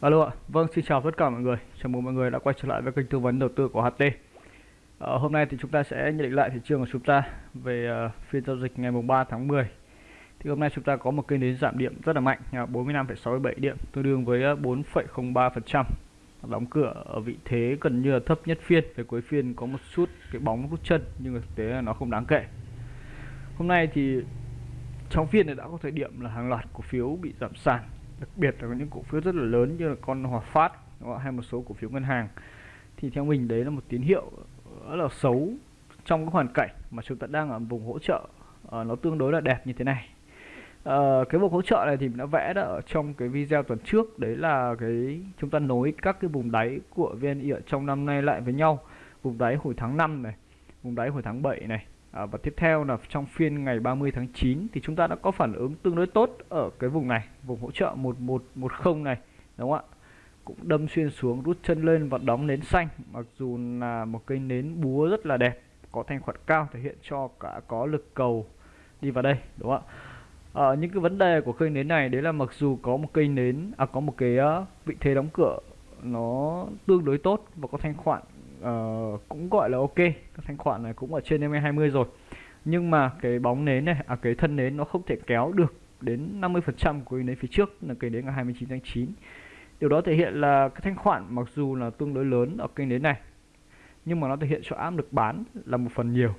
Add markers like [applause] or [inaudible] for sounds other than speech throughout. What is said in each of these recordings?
Alo ạ, vâng xin chào tất cả mọi người. Chào mừng mọi người đã quay trở lại với kênh tư vấn đầu tư của HT à, ờ, Hôm nay thì chúng ta sẽ nhận định lại thị trường của chúng ta về uh, phiên giao dịch ngày 3 tháng 10 Thì hôm nay chúng ta có một kênh đến giảm điểm rất là mạnh à, uh, 45,67 điểm tương đương với ờ, 4,03% Đóng cửa ở vị thế gần như là thấp nhất phiên. Về cuối phiên có một chút cái bóng rút chân nhưng mà thực tế là nó không đáng kể. Hôm nay thì trong phiên này đã có thời điểm là hàng loạt cổ phiếu bị giảm sàn đặc biệt là những cổ phiếu rất là lớn như là con Hòa Phát hay một số cổ phiếu ngân hàng. Thì theo mình đấy là một tín hiệu rất là xấu trong cái hoàn cảnh mà chúng ta đang ở vùng hỗ trợ uh, nó tương đối là đẹp như thế này. Uh, cái vùng hỗ trợ này thì mình đã vẽ đã ở trong cái video tuần trước đấy là cái chúng ta nối các cái vùng đáy của VNI ở trong năm nay lại với nhau. Vùng đáy hồi tháng 5 này vùng đáy hồi tháng 7 này à, và tiếp theo là trong phiên ngày 30 tháng 9 thì chúng ta đã có phản ứng tương đối tốt ở cái vùng này vùng hỗ trợ 1110 này đúng không ạ? Cũng đâm xuyên xuống rút chân lên và đóng nến xanh mặc dù là một cây nến búa rất là đẹp có thanh khoản cao thể hiện cho cả có lực cầu đi vào đây đúng không ạ? À, những cái vấn đề của cây nến này đấy là mặc dù có một cây nến à có một cái uh, vị thế đóng cửa nó tương đối tốt và có thanh khoản uh, cũng gọi là ok. Các thanh khoản này cũng ở trên em 20 rồi. Nhưng mà cái bóng nến này à cái thân nến nó không thể kéo được đến 50% của cái nến phía trước là cái nến ngày 29 tháng 9 điều đó thể hiện là cái thanh khoản mặc dù là tương đối lớn ở cây nến này nhưng mà nó thể hiện cho áp lực bán là một phần nhiều.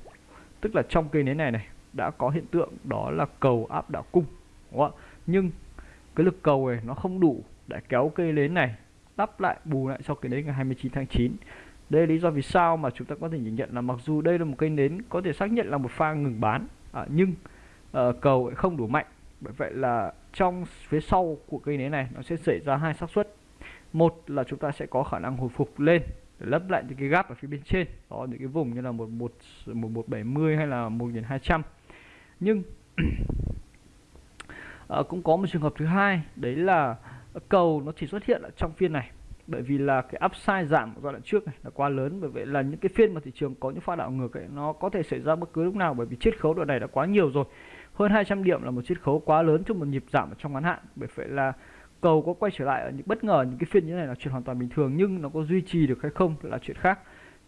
Tức là trong cây nến này này đã có hiện tượng đó là cầu áp đảo cung đúng không? nhưng cái lực cầu này nó không đủ để kéo cây nến này đắp lại bù lại cho cái nến ngày 29 tháng 9 đây là lý do vì sao mà chúng ta có thể nhìn nhận là mặc dù đây là một cây nến có thể xác nhận là một pha ngừng bán à, nhưng à, cầu không đủ mạnh. Bởi vậy là trong phía sau của cây nến này nó sẽ xảy ra hai xác suất. Một là chúng ta sẽ có khả năng hồi phục lên để lấp lại những cái gap ở phía bên trên đó những cái vùng như là một một một một bảy mươi hay là một nghìn hai trăm. Nhưng à, [clears throat] cũng có một trường hợp thứ hai đấy là cầu nó chỉ xuất hiện ở trong phiên này bởi vì là cái upside giảm giai đoạn trước này là quá lớn. Bởi vậy là những cái phiên mà thị trường có những pha đảo ngược ấy, nó có thể xảy ra bất cứ lúc nào. Bởi vì chiết khấu đoạn này đã quá nhiều rồi. Hơn 200 điểm là một chiết khấu quá lớn trong một nhịp giảm ở trong ngắn hạn. Bởi vậy là cầu có quay trở lại ở những, bất ngờ những cái phiên như thế này là chuyện hoàn toàn bình thường, nhưng nó có duy trì được hay không là chuyện khác.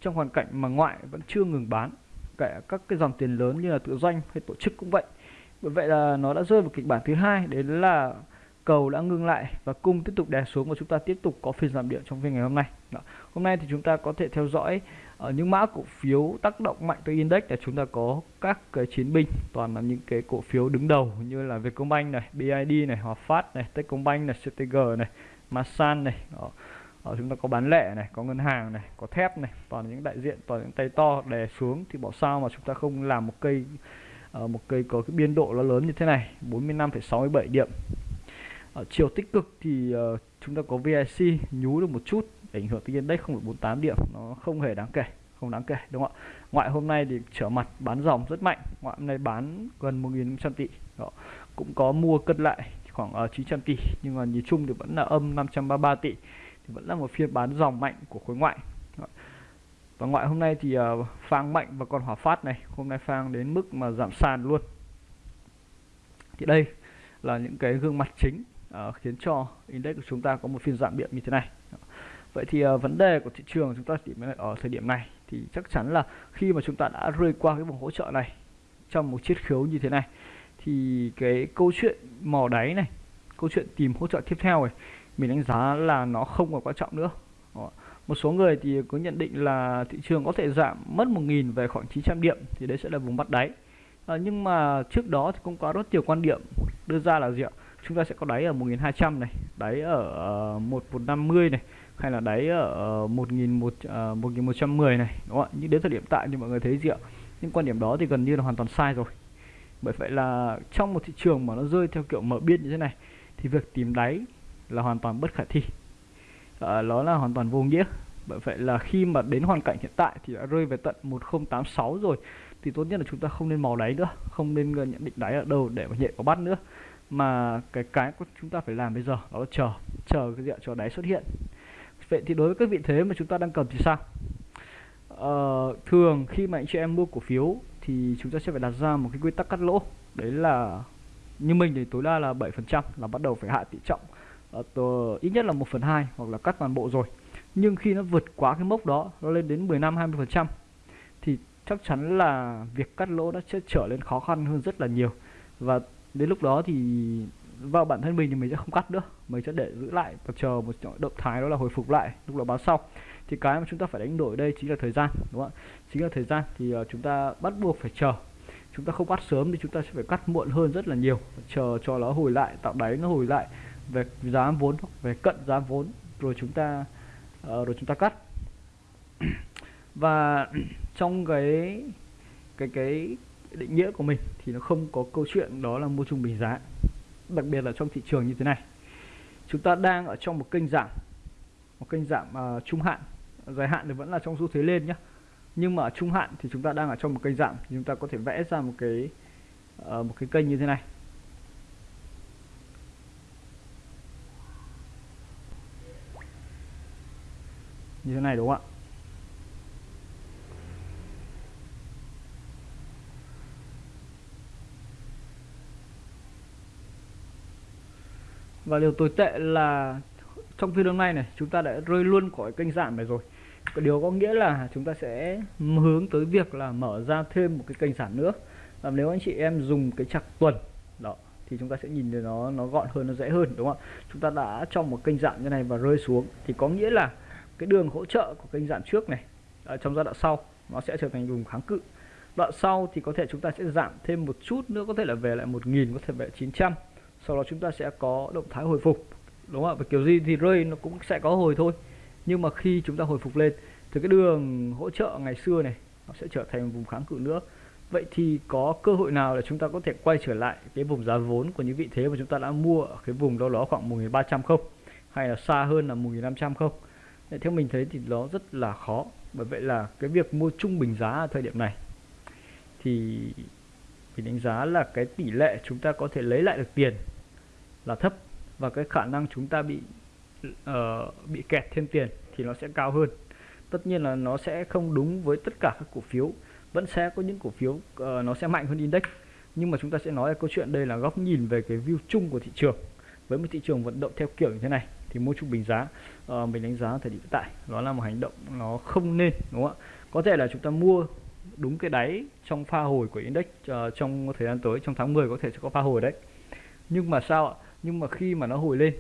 Trong hoàn cảnh mà ngoại vẫn chưa ngừng bán, kể các cái dòng tiền lớn như là tự doanh hay tổ chức cũng vậy. Bởi vậy là nó đã rơi vào kịch bản thứ hai đấy là cầu đã ngưng lại và cung tiếp tục đè xuống và chúng ta tiếp tục có phiên giảm điểm trong phiên ngày hôm nay Đó. hôm nay thì chúng ta có thể theo dõi ở những mã cổ phiếu tác động mạnh tới index là chúng ta có các cái chiến binh toàn là những cái cổ phiếu đứng đầu như là Vietcombank này, BID này, Hòa Phát này, Techcombank này, CTG này, Masan này. Đó. Ở chúng ta có bán lẻ này, có ngân hàng này, có thép này, toàn những đại diện, toàn những tay to đè xuống thì bảo sao mà chúng ta không làm một cây ờ, một cây có cái biên độ nó lớn như thế này, 45,67 điểm ở chiều tích cực thì uh, chúng ta có VIC nhú được một chút ảnh hưởng tới index 0,48 điểm nó không hề đáng kể không đáng kể đúng không ạ ngoại hôm nay thì trở mặt bán dòng rất mạnh ngoại hôm nay bán gần 1.500 tỷ đó. cũng có mua cân lại khoảng ờ, uh, 900 tỷ nhưng mà nhìn chung thì vẫn là âm 533 tỷ thì vẫn là một phiên bán dòng mạnh của khối ngoại đó. và ngoại hôm nay thì uh, phang mạnh và còn hỏa phát này hôm nay phang đến mức mà giảm sàn luôn thì đây là những cái gương mặt chính uh, khiến cho index của chúng ta có một phiên giảm điểm như thế này. Vậy thì uh, vấn đề của thị trường chúng ta chỉ ở thời điểm này thì chắc chắn là khi mà chúng ta đã rơi qua cái vùng hỗ trợ này trong một chiết khấu như thế này thì cái câu chuyện mò đáy này câu chuyện tìm hỗ trợ tiếp theo này mình đánh giá là nó không còn quan trọng nữa. Ờ, một số người thì có nhận định là thị trường có thể giảm mất 1.000 về khoảng 900 điểm thì đấy sẽ là vùng bắt đáy. À, nhưng mà trước đó thì cũng có rất nhiều quan điểm đưa ra là gì ạ? Chúng ta sẽ có đáy ở 1200 này đáy ở ờ, 1150 này hay là đáy ở ờ, 1100 1110 ờ, này đúng không ạ? Nhưng đến thời điểm tại thì mọi người thấy gì ạ? Những quan điểm đó thì gần như là hoàn toàn sai rồi. Bởi vậy là trong một thị trường mà nó rơi theo kiểu mở biên như thế này thì việc tìm đáy là hoàn toàn bất khả thi. À, nó là hoàn toàn vô nghĩa. Bởi vậy là khi mà đến hoàn cảnh hiện tại thì đã rơi về tận 1086 rồi thì tốt nhất là chúng ta không nên mò đáy nữa không nên nhận định đáy ở đâu để mà nhẹ có bắt nữa mà cái cái chúng ta phải làm bây giờ đó là chờ chờ cái diện cho đáy xuất hiện. Vậy thì đối với các vị thế mà chúng ta đang cần thì sao? Ờ, thường khi mà anh chị em mua cổ phiếu thì chúng ta sẽ phải đặt ra một cái quy tắc cắt lỗ. Đấy là như mình thì tối đa là 7% là bắt đầu phải hạ tỷ trọng. Uh, ít nhất là 1 phần 2 hoặc là cắt toàn bộ rồi. Nhưng khi nó vượt quá cái mốc đó nó lên đến 15 20 phần trăm thì chắc chắn là việc cắt lỗ nó sẽ trở lên khó khăn hơn rất là nhiều. Và đến lúc đó thì vào bản thân mình thì mình sẽ không cắt nữa. Mình sẽ để giữ lại và chờ một động thái đó là hồi phục lại lúc đó báo sau. Thì cái mà chúng ta phải đánh đổi đây chính là thời gian đúng không ạ? Chính là thời gian thì ờ, chúng ta bắt buộc phải chờ. Chúng ta không cắt sớm thì chúng ta sẽ phải cắt muộn hơn rất là nhiều. Chờ cho nó hồi lại tạo đáy nó hồi lại về giá vốn về cận giá vốn rồi chúng ta uh, rồi chúng ta cắt. [clears throat] Và [clears throat] trong cái cái cái định nghĩa của mình thì nó không có câu chuyện đó là mua trung bình giá. Đặc biệt là trong thị trường như thế này. Chúng ta đang ở trong một kênh giảm một kênh giảm uh, trung hạn. Dài hạn thì vẫn là trong xu thế lên nhé nhưng mà ở trung hạn thì chúng ta đang ở trong một kênh giảm. Thì chúng ta có thể vẽ ra một cái uh, một cái kênh như thế này. Như thế này đúng không ạ? Và điều tồi tệ là trong phiên hôm nay này, chúng ta đã rơi luôn khỏi kênh giảm này rồi. Điều có nghĩa là chúng ta sẽ hướng tới việc là mở ra thêm một cái kênh giảm nữa. Và nếu anh chị em dùng cái chặt tuần đó, thì chúng ta sẽ nhìn thấy nó nó gọn hơn, nó dễ hơn, đúng không ạ? Chúng ta đã trong một kênh giảm như này và rơi xuống. Thì có nghĩa là cái đường hỗ trợ của kênh giảm trước này, ở trong giai đoạn sau, nó sẽ trở thành vùng kháng cự. Đoạn sau thì có thể chúng ta sẽ giảm thêm một chút nữa, có thể là về lại 1000 có thể về 900 sau đó chúng ta sẽ có động thái hồi phục, đúng không ạ? Và kiểu gì thì rơi nó cũng sẽ có hồi thôi. Nhưng mà khi chúng ta hồi phục lên, thì cái đường hỗ trợ ngày xưa này, nó sẽ trở thành vùng kháng cự nữa. Vậy thì có cơ hội nào để chúng ta có thể quay trở lại cái vùng giá vốn của những vị thế mà chúng ta đã mua ở cái vùng đó đó khoảng 1.300 không? Hay là xa hơn là 1.500 không? Để theo mình thấy thì nó rất là khó. Bởi vậy là cái việc mua trung bình giá ở thời điểm này thì mình đánh giá là cái tỷ lệ chúng ta có thể lấy lại được tiền là thấp và cái khả năng chúng ta bị uh, bị kẹt thêm tiền thì nó sẽ cao hơn. Tất nhiên là nó sẽ không đúng với tất cả các cổ phiếu vẫn sẽ có những cổ phiếu uh, nó sẽ mạnh hơn index. Nhưng mà chúng ta sẽ nói là câu chuyện đây là góc nhìn về cái view chung của thị trường. Với một thị trường vận động theo kiểu như thế này thì mua trung bình giá uh, mình đánh giá thời điểm hiện tại đó là một hành động nó không nên đúng không ạ? Có thể là chúng ta mua đúng cái đáy trong pha hồi của index uh, trong thời gian tới trong tháng 10 có thể sẽ có pha hồi đấy. Nhưng mà sao ạ? Nhưng mà khi mà nó hồi lên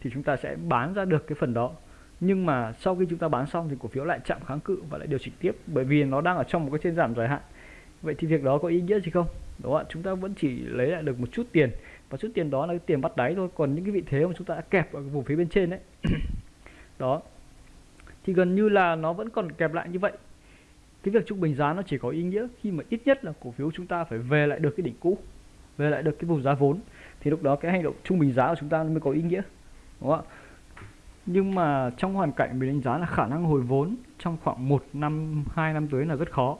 thì chúng ta sẽ bán ra được cái phần đó. Nhưng mà sau khi chúng ta bán xong thì cổ phiếu lại chạm kháng cự và lại điều chỉnh tiếp, bởi vì nó đang ở trong một cái trên giảm dài hạn. Vậy thì việc đó có ý nghĩa gì không? Đúng không ạ? Chúng ta vẫn chỉ lấy lại được một chút tiền, và chút tiền đó là cái tiền bắt đáy thôi. Còn những cái vị thế mà chúng ta đã kẹp ở vùng phía bên trên đấy [coughs] đó, thì gần như là nó vẫn còn kẹp lại như vậy. Cái việc trung bình giá nó chỉ có ý nghĩa khi mà ít nhất là cổ phiếu chúng ta phải về lại được cái đỉnh cũ, về lại được cái vùng giá vốn thì lúc đó cái hành động trung bình giá của chúng ta mới có ý nghĩa đúng không ạ? Nhưng mà trong hoàn cảnh mình đánh giá là khả năng hồi vốn trong khoảng một năm hai năm tới là rất khó.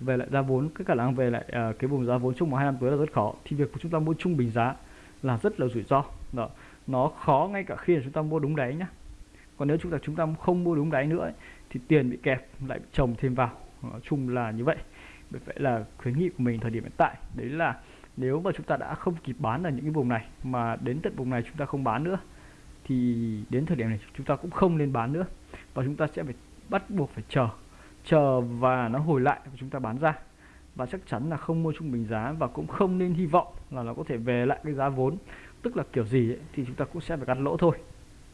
Về lại giá vốn cái khả năng về lại uh, cái vùng giá vốn trong một hai năm tới là rất khó. Thì việc của chúng ta mua trung bình giá là rất là rủi ro. Đó nó khó ngay cả khi là chúng ta mua đúng đáy nhá. Còn nếu chúng ta chúng ta không mua đúng đáy nữa ấy, thì tiền bị kẹp lại trồng thêm vào. Nói chung là như vậy. Vậy là khuyến nghị của mình thời điểm hiện tại đấy là nếu mà chúng ta đã không kịp bán ở những cái vùng này mà đến tận vùng này chúng ta không bán nữa thì đến thời điểm này chúng ta cũng không nên bán nữa. Và chúng ta sẽ phải bắt buộc phải chờ chờ và nó hồi lại và chúng ta bán ra. Và chắc chắn là không mua trung bình giá và cũng không nên hy vọng là nó có thể về lại cái giá vốn. Tức là kiểu gì ấy, thì chúng ta cũng sẽ phải cắt lỗ thôi.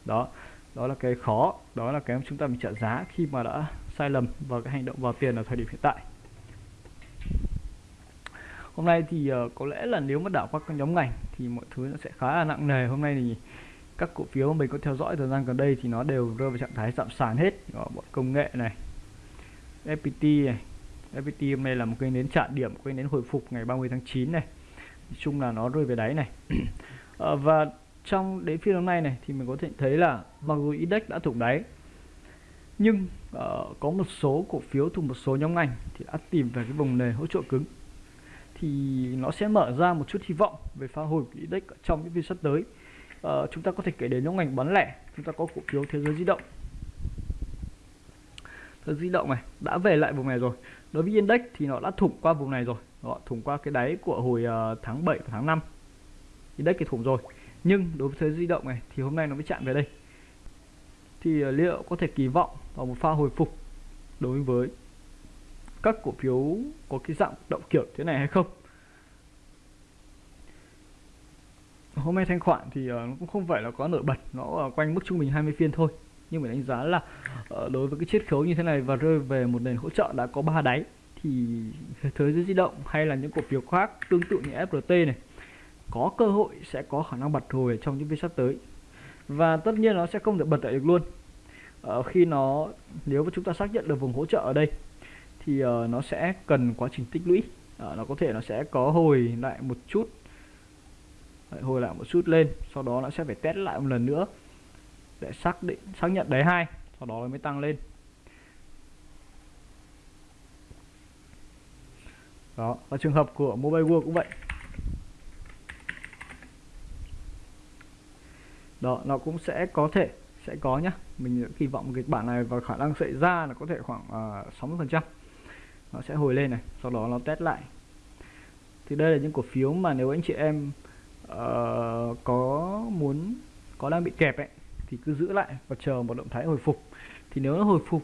Đó đó là cái khó đó là cái chúng ta bị trợ giá khi mà đã sai lầm vào cái hành động vào tiền ở thời điểm hiện tại hôm nay thì uh, có lẽ là nếu mà đảo qua các nhóm ngành thì mọi thứ nó sẽ khá là nặng nề. Hôm nay thì các cổ phiếu mà mình có theo dõi thời gian gần đây thì nó đều rơi vào trạng thái giảm sàn hết. Đó, bọn công nghệ này FPT này. FPT hôm nay là một cái nến chạm điểm kênh nến hồi phục ngày 30 tháng 9 này. Nói chung là nó rơi về đáy này. À, [clears throat] và trong đến phiên hôm nay này thì mình có thể thấy là mặc dù index đã thủng đáy nhưng uh, có một số cổ phiếu thuộc một số nhóm ngành thì đã tìm về cái vùng nền hỗ trợ cứng thì nó sẽ mở ra một chút hy vọng về pha hồi của index trong những phiên sắp tới. À, chúng ta có thể kể đến những ngành bán lẻ. Chúng ta có cổ phiếu thế giới di động. Thế giới di động này đã về lại vùng này rồi. Đối với index thì nó đã thủng qua vùng này rồi. Nó thủng qua cái đáy của hồi uh, tháng 7 và tháng 5 index thì thủng rồi. Nhưng đối với thế giới di động này thì hôm nay nó mới chạm về đây. Thì uh, liệu có thể kỳ vọng vào một pha hồi phục đối với các cổ phiếu có cái dạng động kiểu thế này hay không? Hôm nay thanh khoản thì uh, nó cũng không phải là có nổi bật nó ở quanh mức trung bình 20 phiên thôi. Nhưng mà đánh giá là uh, đối với cái chiết khấu như thế này và rơi về một nền hỗ trợ đã có ba đáy thì thế giới di động hay là những cổ phiếu khác tương tự như FRT này có cơ hội sẽ có khả năng bật hồi trong những phiên sắp tới. Và tất nhiên nó sẽ không được bật lại được luôn. Uh, khi nó nếu mà chúng ta xác nhận được vùng hỗ trợ ở đây thì uh, nó sẽ cần quá trình tích lũy. Uh, nó có thể nó sẽ có hồi lại một chút. Hồi lại một chút lên sau đó nó sẽ phải test lại một lần nữa để xác định xác nhận đáy hai sau đó nó mới tăng lên. Đó và trường hợp của mobile world cũng vậy. Đó nó cũng sẽ có thể sẽ có nhá. Mình kỳ vọng kịch bản này và khả năng xảy ra là có thể khoảng ờ, uh, 60 phần trăm nó sẽ hồi lên này sau đó nó test lại. Thì đây là những cổ phiếu mà nếu anh chị em uh, có muốn có đang bị kẹp ấy thì cứ giữ lại và chờ một động thái hồi phục. Thì nếu nó hồi phục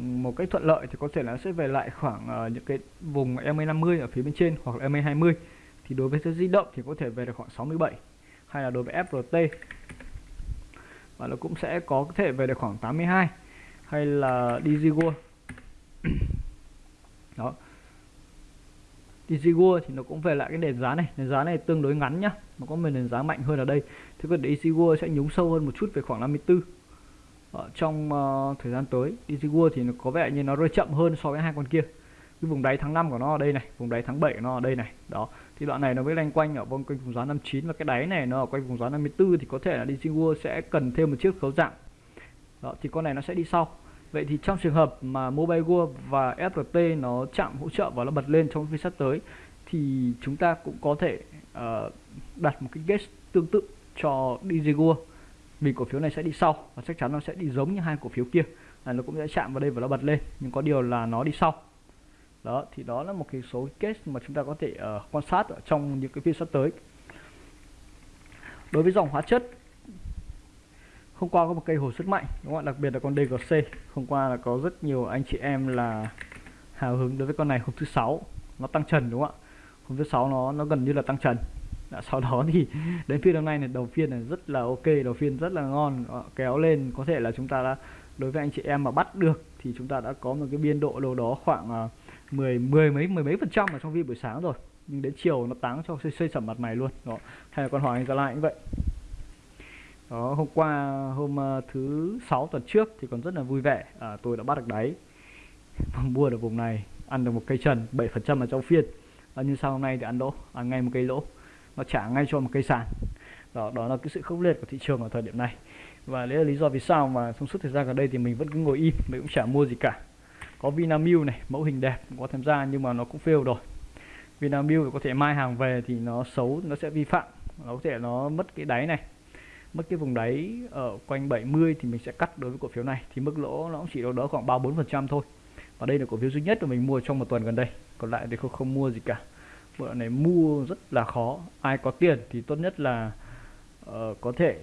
một cách thuận lợi thì có thể là sẽ về lại khoảng uh, những cái vùng MA50 ở phía bên trên hoặc là MA20 thì đối với di động thì có thể về được khoảng 67 hay là đối với FRT và nó cũng sẽ có thể về được khoảng 82 hay là DigiWorld đó. DigiWorld thì nó cũng về lại cái nền giá này. Nền giá này tương đối ngắn nhá nó có một nền giá mạnh hơn ở đây. Thế còn DigiWorld sẽ nhúng sâu hơn một chút về khoảng 54 ở trong uh, thời gian tới DigiWorld thì nó có vẻ như nó rơi chậm hơn so với hai con kia. Cái vùng đáy tháng 5 của nó ở đây này vùng đáy tháng 7 của nó ở đây này. Đó. Thì đoạn này nó mới lanh quanh ở quanh vùng giá 59 và cái đáy này nó ở quanh vùng giá 54 thì có thể là DigiWorld sẽ cần thêm một chiếc khấu dạng. Đó thì con này nó sẽ đi sau vậy thì trong trường hợp mà Mobile World và srt nó chạm hỗ trợ và nó bật lên trong phiên sắp tới thì chúng ta cũng có thể uh, đặt một cái gauge tương tự cho DigiGo vì cổ phiếu này sẽ đi sau và chắc chắn nó sẽ đi giống như hai cổ phiếu kia. Là nó cũng sẽ chạm vào đây và nó bật lên nhưng có điều là nó đi sau. Đó thì đó là một cái số case mà chúng ta có thể uh, quan sát ở trong những cái phiên sắp tới. Đối với dòng hóa chất hôm qua có một cây hồi rất mạnh đúng không ạ? Đặc biệt là con DGC hôm qua là có rất nhiều anh chị em là hào hứng đối với con này. Hôm thứ sáu nó tăng trần đúng không ạ? Hôm thứ sáu nó nó gần như là tăng trần. Đã, sau đó thì [laughs] đến phiên hôm nay này đầu phiên này rất là ok đầu phiên rất là ngon ờ, kéo lên. Có thể là chúng ta đã đối với anh chị em mà bắt được thì chúng ta đã có một cái biên độ đâu đó khoảng ờ, 10 10 mấy mười mấy phần trăm ở trong phiên buổi sáng rồi. Nhưng đến chiều nó táng cho xây, xây sẩm mặt mày luôn đó hay là con hỏi anh ra lại cũng vậy đó hôm qua hôm ờ, thứ sáu tuần trước thì còn rất là vui vẻ. À, tôi đã bắt được đáy. Vâng, mua được vùng này ăn được một cây trần 7 phần trăm ở trong phiên. À, nhưng sau hôm nay thì ăn lỗ? Ăn ngay một cây lỗ. Nó trả ngay cho một cây sàn. Đó đó là cái sự khốc liệt của thị trường ở thời điểm này. Và đấy là lý do vì sao mà trong suốt thời gian gần đây thì mình vẫn cứ ngồi im mình cũng chả mua gì cả. Có Vinamilk này mẫu hình đẹp có tham gia nhưng mà nó cũng fail rồi. Vinamilk có thể mai hàng về thì nó xấu nó sẽ vi phạm. Nó có thể nó mất cái đáy này mất cái vùng đáy ở quanh 70 thì mình sẽ cắt đối với cổ phiếu này. Thì mức lỗ nó cũng chỉ đâu đó khoảng 3 4 phần trăm thôi. Và đây là cổ phiếu duy nhất mà mình mua trong một tuần gần đây. Còn lại thì không không mua gì cả. Bữa này mua rất là khó. Ai có tiền thì tốt nhất là uh, có thể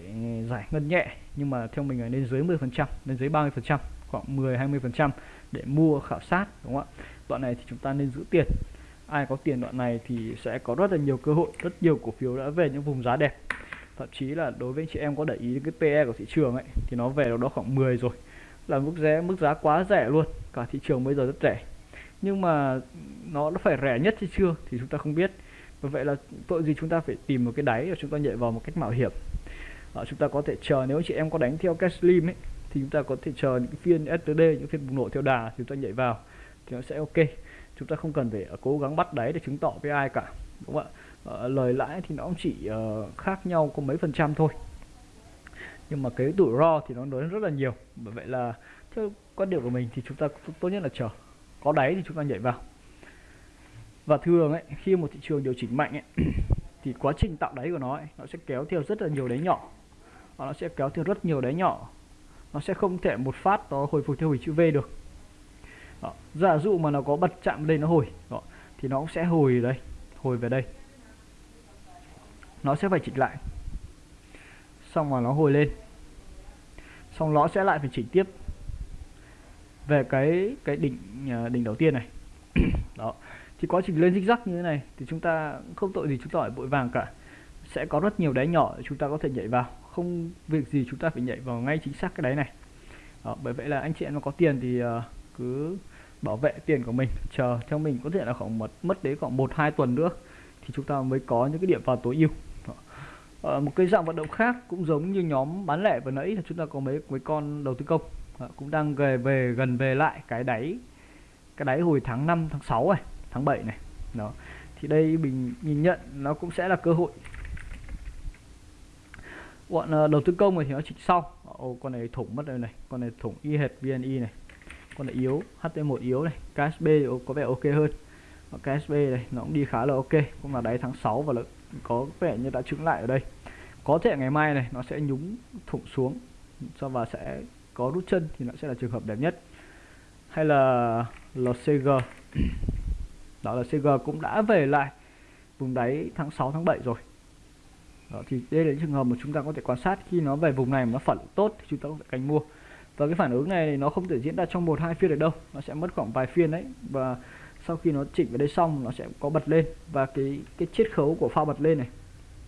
giải ngân nhẹ. Nhưng mà theo mình là nên dưới 10 phần trăm lên dưới 30 phần trăm khoảng 10 20 phần trăm để mua khảo sát đúng không ạ? Đoạn này thì chúng ta nên giữ tiền. Ai có tiền đoạn này thì sẽ có rất là nhiều cơ hội. Rất nhiều cổ phiếu đã về những vùng giá đẹp thậm chí là đối với anh chị em có để ý cái PE của thị trường ấy thì nó về đó khoảng 10 rồi. Là mức giá mức giá quá rẻ luôn cả thị trường bây giờ rất rẻ. Nhưng mà nó nó phải rẻ nhất hay chưa thì chúng ta không biết. Và vậy là tội gì chúng ta phải tìm một cái đáy và chúng ta nhảy vào một cách mạo hiểm. À, chúng ta có thể chờ nếu chị em có đánh theo cash slim ấy thì chúng ta có thể chờ những phiên STD những phiên bùng nổ theo đà thì chúng ta nhảy vào thì nó sẽ ok. Chúng ta không cần phải cố gắng bắt đáy để chứng tỏ với ai cả đúng không ạ? À, lời lãi thì nó cũng chỉ uh, khác nhau có mấy phần trăm thôi. Nhưng mà cái rủi ro thì nó lớn rất là nhiều. Bởi vậy là theo quan điểm của mình thì chúng ta tốt nhất là chờ. Có đáy thì chúng ta nhảy vào. Và thường ấy khi một thị trường điều chỉnh mạnh ấy [clears throat] thì quá trình tạo đáy của nó ấy, nó sẽ kéo theo rất là nhiều đáy nhỏ. Và nó sẽ kéo theo rất nhiều đáy nhỏ. Nó sẽ không thể một phát nó hồi phục theo hình chữ V được. Đó. giả dụ mà nó có bật chạm đây nó hồi đó. thì nó cũng sẽ hồi đây hồi về đây nó sẽ phải chỉnh lại. Xong rồi nó hồi lên. Xong nó sẽ lại phải chỉnh tiếp. Về cái cái đỉnh à, đỉnh đầu tiên này. [clears throat] Đó. Thì quá trình lên zigzag như thế này thì chúng ta không tội gì chúng ta phải vội vàng cả. Sẽ có rất nhiều đáy nhỏ để chúng ta có thể nhảy vào. Không việc gì chúng ta phải nhảy vào ngay chính xác cái đáy này. Đó, bởi vậy là anh chị em nó có tiền thì uh, cứ bảo vệ tiền của mình chờ theo mình có thể là khoảng mất mất đến khoảng một hai tuần nữa thì chúng ta mới có những cái điểm vào tối ưu à, một cái dạng vận động khác cũng giống như nhóm bán lẻ vừa nãy là chúng ta có mấy mấy con đầu tư công. À, cũng đang về về gần về lại cái đáy cái đáy hồi tháng 5 tháng 6 này tháng 7 này. Đó. Thì đây mình nhìn nhận nó cũng sẽ là cơ hội. Bọn ờ, đầu tư công thì nó chỉnh sau. Ồ, con này thủng mất rồi này. Con này thủng y hệt VNI này. Con này yếu HT1 yếu này. KSB có vẻ ok hơn. KSB này nó cũng đi khá là ok. Cũng là đáy tháng 6 và là có vẻ như đã trứng lại ở đây. Có thể ngày mai này nó sẽ nhúng thủng xuống cho và sẽ có rút chân thì nó sẽ là trường hợp đẹp nhất. Hay là LCG đó là CG cũng đã về lại vùng đáy tháng 6 tháng 7 rồi. Đó, thì đây là trường hợp mà chúng ta có thể quan sát khi nó về vùng này mà nó phản ứng tốt thì chúng ta có thể canh mua. Và cái phản ứng này nó không thể diễn ra trong một hai phiên được đâu. Nó sẽ mất khoảng vài phiên đấy. Và sau khi nó chỉnh vào đây xong nó sẽ có bật lên. Và cái cái chiết khấu của pha bật lên này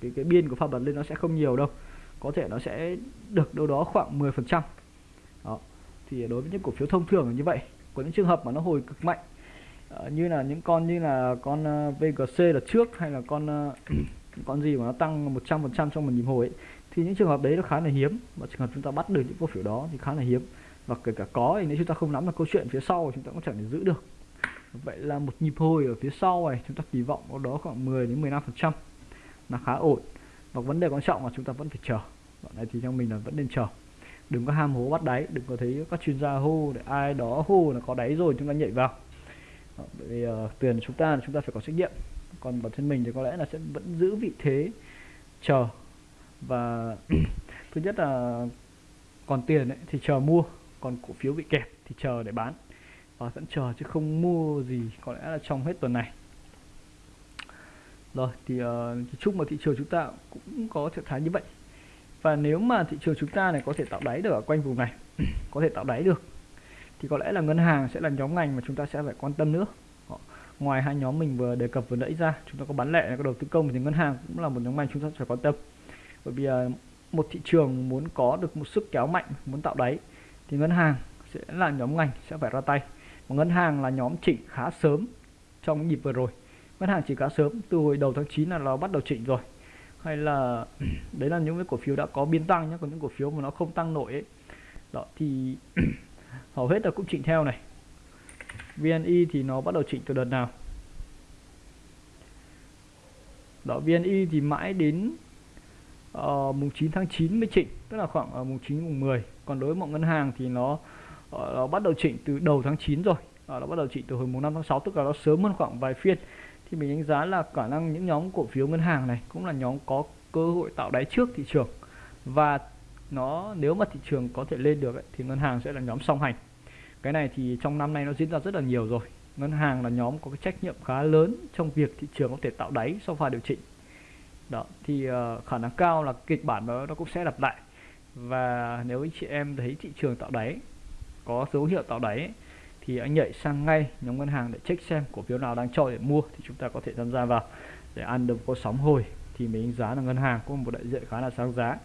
cái cái biên của pha bật lên nó sẽ không nhiều đâu. Có thể nó sẽ được đâu đó khoảng 10 phần trăm. Thì đối với những cổ phiếu thông thường là như vậy. Có những trường hợp mà nó hồi cực mạnh uh, như là những con như là con ờ, uh, VGC là trước hay là con uh, [clears throat] con gì mà nó tăng 100 phần trăm trong một nhịp hồi ấy, thì những trường hợp đấy nó khá là hiếm. Và trường hợp chúng ta bắt được những cổ phiếu đó thì khá là hiếm. Và kể cả có thì nếu chúng ta không nắm được câu chuyện phía sau chúng ta cũng chẳng thể giữ được vậy là một nhịp hồi ở phía sau này chúng ta kỳ vọng có đó khoảng 10 đến 15 phần trăm là khá ổn. Và vấn đề quan trọng là chúng ta vẫn phải chờ. Đoạn này thì theo mình là vẫn nên chờ. Đừng có ham hố bắt đáy đừng có thấy các chuyên gia hô để ai đó hô là có đáy rồi chúng ta nhảy vào. Bởi vì uh, tiền chúng ta là chúng ta phải có trách nhiệm. Còn bản thân mình thì có lẽ là sẽ vẫn giữ vị thế chờ. Và [clears throat] thứ nhất là còn tiền ấy, thì chờ mua còn cổ phiếu bị kẹp thì chờ để bán và vẫn chờ chứ không mua gì có lẽ là trong hết tuần này. Rồi thì uh, chúc mà thị trường chúng ta cũng có trạng thái như vậy. Và nếu mà thị trường chúng ta này có thể tạo đáy được ở quanh vùng này [clears throat] có thể tạo đáy được thì có lẽ là ngân hàng sẽ là nhóm ngành mà chúng ta sẽ phải quan tâm nữa. Ngoài hai nhóm mình vừa đề cập vừa nãy ra chúng ta có bán lẻ có đầu tư công thì ngân hàng cũng là một nhóm ngành chúng ta phải quan tâm. Bởi vì uh, một thị trường muốn có được một sức kéo mạnh muốn tạo đáy thì ngân hàng sẽ là nhóm ngành sẽ phải ra tay và ngân hàng là nhóm chỉnh khá sớm trong nhịp vừa rồi. Ngân hàng chỉ khá sớm từ hồi đầu tháng 9 là nó bắt đầu chỉnh rồi. Hay là [clears throat] đấy là những cái cổ phiếu đã có biên tăng nhé còn những cổ phiếu mà nó không tăng nổi ấy đó thì [clears throat] hầu hết là cũng chỉnh theo này. VNI thì nó bắt đầu chỉnh từ đợt nào? Đó VNI thì mãi đến uh, mùng 9 tháng 9 mới chỉnh tức là khoảng uh, mùng 9 mùng 10 còn đối với mọi ngân hàng thì nó Ờ, nó bắt đầu chỉnh từ đầu tháng 9 rồi. Ờ, nó bắt đầu chỉnh từ hồi mùng 5 tháng 6 tức là nó sớm hơn khoảng vài phiên. Thì mình đánh giá là khả năng những nhóm cổ phiếu ngân hàng này cũng là nhóm có cơ hội tạo đáy trước thị trường. Và nó nếu mà thị trường có thể lên được ấy, thì ngân hàng sẽ là nhóm song hành. Cái này thì trong năm nay nó diễn ra rất là nhiều rồi. Ngân hàng là nhóm có cái trách nhiệm khá lớn trong việc thị trường có thể tạo đáy sau pha điều chỉnh. Đó thì uh, khả năng cao là kịch bản đó nó cũng sẽ lặp lại. Và nếu anh chị em thấy thị trường tạo đáy có dấu hiệu tạo đáy thì anh nhảy sang ngay nhóm ngân hàng để check xem cổ phiếu nào đang trội để mua thì chúng ta có thể tham gia vào để ăn được có sóng hồi. Thì mình đánh giá là ngân hàng có một đại diện khá là sáng giá.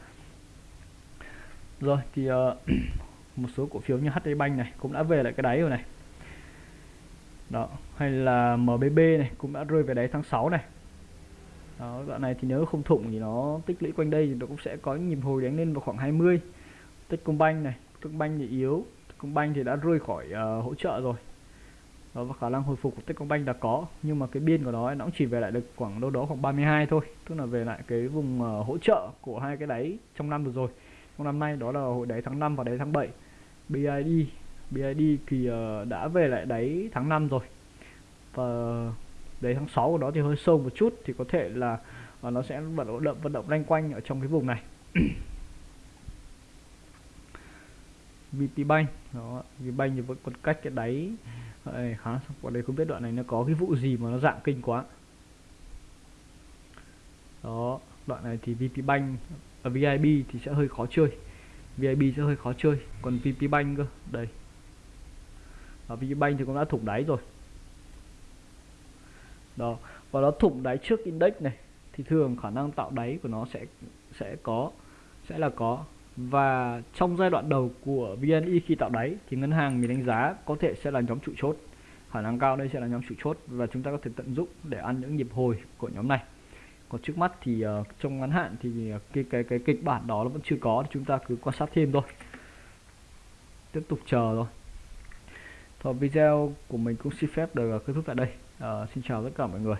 Rồi thì uh, [clears throat] một số cổ phiếu như HD Bank này cũng đã về lại cái đáy rồi này. Đó hay là MBB này cũng đã rơi về đáy tháng 6 này. Đó đoạn này thì nếu không thủng thì nó tích lũy quanh đây thì nó cũng sẽ có nhịp hồi đánh lên vào khoảng 20 Techcombank này Techcombank thì yếu. Techcombank thì đã rơi khỏi uh, hỗ trợ rồi. Đó, và khả năng hồi phục của Techcombank đã có nhưng mà cái biên của nó nó cũng chỉ về lại được khoảng đâu đó khoảng 32 thôi tức là về lại cái vùng uh, hỗ trợ của hai cái đáy trong năm vừa rồi. Trong năm nay đó là hồi đáy tháng 5 và đáy tháng 7 BID BID thì uh, đã về lại đáy tháng 5 rồi. Và đáy tháng 6 của nó thì hơi sâu một chút thì có thể là uh, nó sẽ vận động vận động loanh quanh ở trong cái vùng này. [clears throat] VP Bank đó VP Bank thì vẫn còn cách cái đáy. Ê, khá qua đây không biết đoạn này nó có cái vụ gì mà nó dạng kinh quá. Đó đoạn này thì VP Bank à, ở VIB thì sẽ hơi khó chơi. VIB sẽ hơi khó chơi. Còn VP Bank cơ đây. Và VP Bank thì cũng đã thủng đáy rồi. Đó và nó thủng đáy trước index này thì thường khả năng tạo đáy của nó sẽ sẽ có sẽ là có và trong giai đoạn đầu của VNI khi tạo đáy thì ngân hàng mình đánh giá có thể sẽ là nhóm trụ chốt. Khả năng cao đây sẽ là nhóm trụ chốt và chúng ta có thể tận dụng để ăn những nhịp hồi của nhóm này. Còn trước mắt thì uh, trong ngắn hạn thì ờ, cái cái cái kịch bản đó nó vẫn chưa có chúng ta cứ quan sát thêm thôi. Tiếp tục chờ thôi. Thôi video của mình cũng xin phép được ờ, kết thúc tại đây. Uh, xin chào tất cả mọi người.